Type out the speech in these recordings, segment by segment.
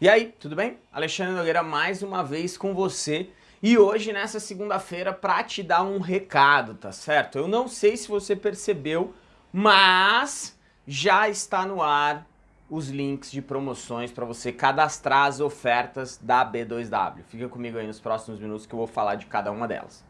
E aí, tudo bem? Alexandre Nogueira mais uma vez com você e hoje nessa segunda-feira para te dar um recado, tá certo? Eu não sei se você percebeu, mas já está no ar os links de promoções para você cadastrar as ofertas da B2W. Fica comigo aí nos próximos minutos que eu vou falar de cada uma delas.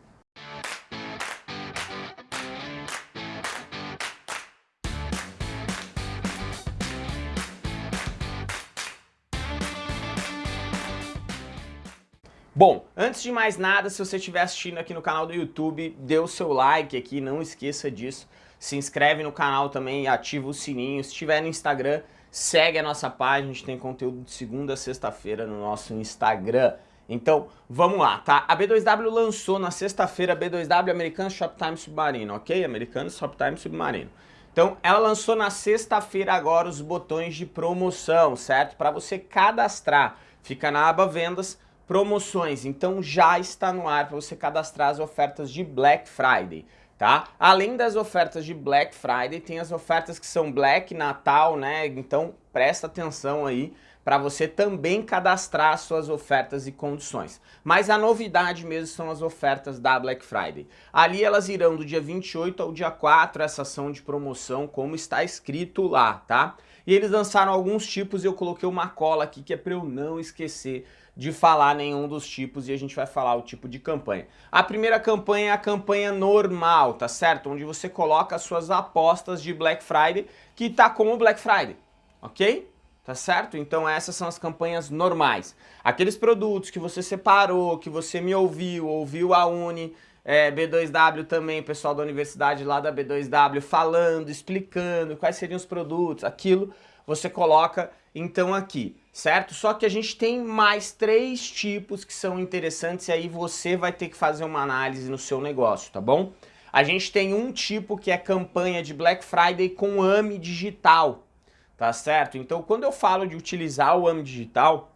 Bom, antes de mais nada, se você estiver assistindo aqui no canal do YouTube, dê o seu like aqui, não esqueça disso. Se inscreve no canal também e ativa o sininho. Se estiver no Instagram, segue a nossa página, a gente tem conteúdo de segunda a sexta-feira no nosso Instagram. Então, vamos lá, tá? A B2W lançou na sexta-feira B2W Americano Shoptime Submarino, ok? Americano Shoptime Submarino. Então, ela lançou na sexta-feira agora os botões de promoção, certo? Para você cadastrar. Fica na aba Vendas, promoções. Então já está no ar para você cadastrar as ofertas de Black Friday. Tá? Além das ofertas de Black Friday, tem as ofertas que são Black, Natal, né? Então presta atenção aí para você também cadastrar suas ofertas e condições. Mas a novidade mesmo são as ofertas da Black Friday. Ali elas irão do dia 28 ao dia 4, essa ação de promoção, como está escrito lá, tá? E eles lançaram alguns tipos e eu coloquei uma cola aqui que é para eu não esquecer de falar nenhum dos tipos e a gente vai falar o tipo de campanha. A primeira campanha é a campanha normal, tá certo? Onde você coloca as suas apostas de Black Friday, que tá como Black Friday, ok? Tá certo? Então essas são as campanhas normais. Aqueles produtos que você separou, que você me ouviu, ouviu a Uni, é, B2W também, pessoal da universidade lá da B2W falando, explicando quais seriam os produtos, aquilo você coloca então aqui, certo? Só que a gente tem mais três tipos que são interessantes e aí você vai ter que fazer uma análise no seu negócio, tá bom? A gente tem um tipo que é campanha de Black Friday com AMI digital, tá certo? Então quando eu falo de utilizar o AMI digital,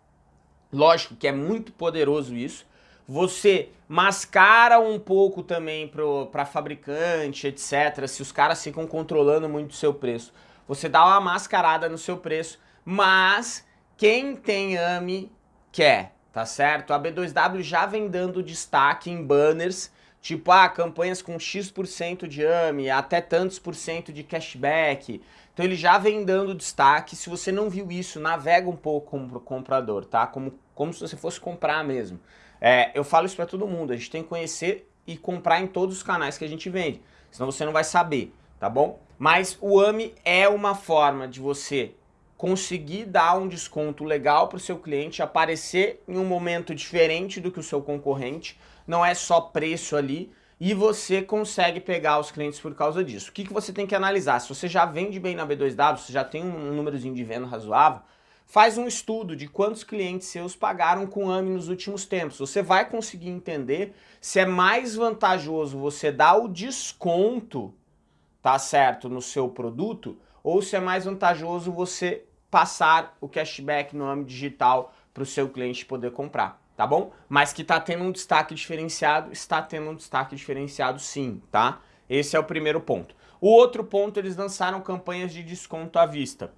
lógico que é muito poderoso isso, você mascara um pouco também para fabricante, etc. Se os caras ficam controlando muito o seu preço, você dá uma mascarada no seu preço mas quem tem AMI quer, tá certo? A B2W já vem dando destaque em banners, tipo, ah, campanhas com X% de AMI, até tantos por cento de cashback. Então ele já vem dando destaque. Se você não viu isso, navega um pouco como comprador, tá? Como, como se você fosse comprar mesmo. É, eu falo isso para todo mundo, a gente tem que conhecer e comprar em todos os canais que a gente vende, senão você não vai saber, tá bom? Mas o AMI é uma forma de você conseguir dar um desconto legal para o seu cliente, aparecer em um momento diferente do que o seu concorrente, não é só preço ali, e você consegue pegar os clientes por causa disso. O que, que você tem que analisar? Se você já vende bem na B2W, você já tem um númerozinho de venda razoável, faz um estudo de quantos clientes seus pagaram com AMI nos últimos tempos. Você vai conseguir entender se é mais vantajoso você dar o desconto, tá certo, no seu produto, ou se é mais vantajoso você passar o cashback no âmbito digital para o seu cliente poder comprar, tá bom? Mas que está tendo um destaque diferenciado, está tendo um destaque diferenciado sim, tá? Esse é o primeiro ponto. O outro ponto, eles lançaram campanhas de desconto à vista.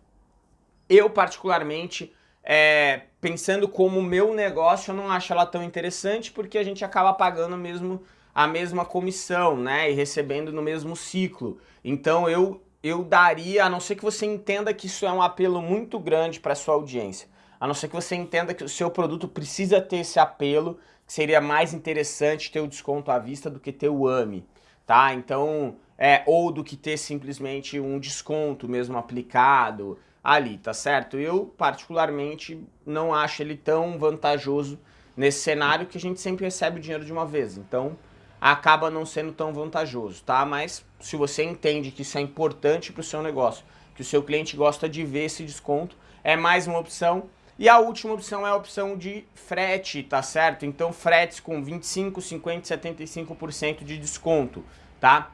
Eu, particularmente, é, pensando como meu negócio, eu não acho ela tão interessante porque a gente acaba pagando mesmo a mesma comissão, né? E recebendo no mesmo ciclo. Então eu eu daria, a não ser que você entenda que isso é um apelo muito grande para sua audiência, a não ser que você entenda que o seu produto precisa ter esse apelo, que seria mais interessante ter o desconto à vista do que ter o AMI, tá? Então, é, ou do que ter simplesmente um desconto mesmo aplicado ali, tá certo? Eu, particularmente, não acho ele tão vantajoso nesse cenário que a gente sempre recebe o dinheiro de uma vez, então acaba não sendo tão vantajoso, tá? Mas se você entende que isso é importante para o seu negócio, que o seu cliente gosta de ver esse desconto, é mais uma opção. E a última opção é a opção de frete, tá certo? Então fretes com 25, 50, 75% de desconto, tá?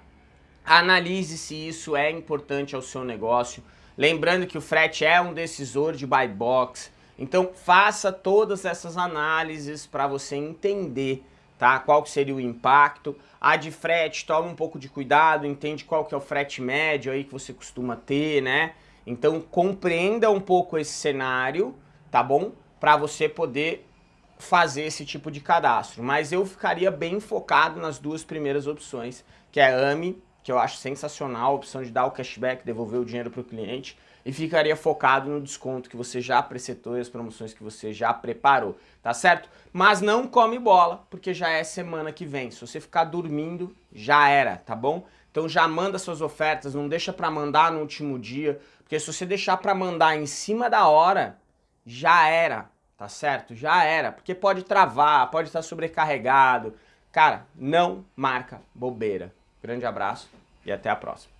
Analise se isso é importante ao seu negócio. Lembrando que o frete é um decisor de buy box. Então faça todas essas análises para você entender tá? Qual seria o impacto. A de frete, toma um pouco de cuidado, entende qual que é o frete médio aí que você costuma ter, né? Então compreenda um pouco esse cenário, tá bom? para você poder fazer esse tipo de cadastro. Mas eu ficaria bem focado nas duas primeiras opções, que é AMI, que eu acho sensacional, a opção de dar o cashback, devolver o dinheiro para o cliente, e ficaria focado no desconto que você já presetou e as promoções que você já preparou, tá certo? Mas não come bola, porque já é semana que vem. Se você ficar dormindo, já era, tá bom? Então já manda suas ofertas, não deixa para mandar no último dia, porque se você deixar para mandar em cima da hora, já era, tá certo? Já era, porque pode travar, pode estar sobrecarregado. Cara, não marca bobeira. Grande abraço e até a próxima.